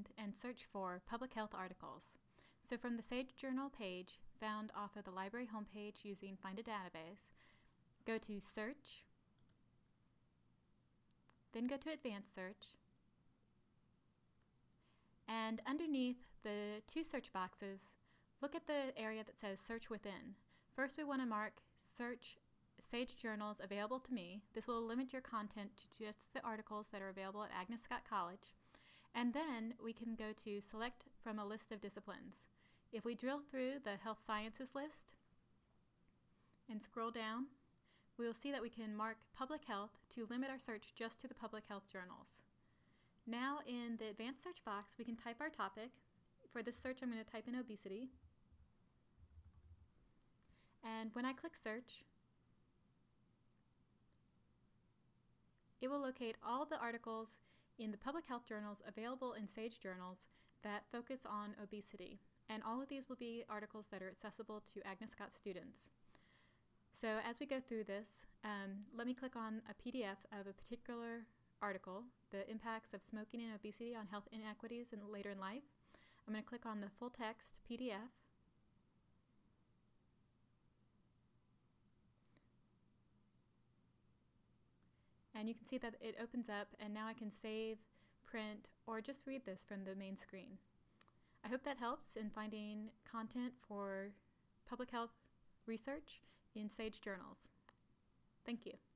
find and search for public health articles. So from the Sage Journal page, found off of the library homepage using Find a Database, go to Search, then go to Advanced Search, and underneath the two search boxes, look at the area that says Search Within. First we want to mark Search Sage Journals available to me. This will limit your content to just the articles that are available at Agnes Scott College. And then we can go to Select from a list of disciplines. If we drill through the Health Sciences list and scroll down, we will see that we can mark Public Health to limit our search just to the public health journals. Now in the advanced search box, we can type our topic. For this search, I'm going to type in obesity. And when I click search, it will locate all the articles in the public health journals available in SAGE journals that focus on obesity. And all of these will be articles that are accessible to Agnes Scott students. So as we go through this, um, let me click on a PDF of a particular article, the impacts of smoking and obesity on health inequities in later in life. I'm going to click on the full text PDF. And you can see that it opens up and now I can save, print, or just read this from the main screen. I hope that helps in finding content for public health research in SAGE journals. Thank you.